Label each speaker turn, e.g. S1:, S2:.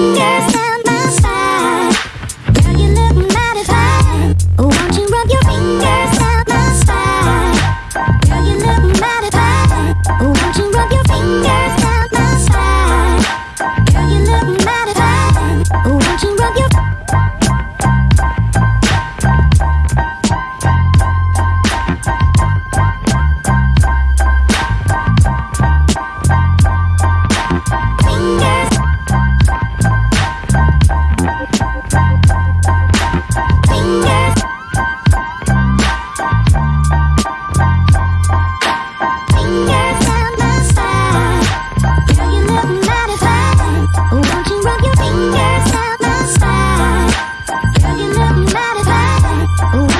S1: fingers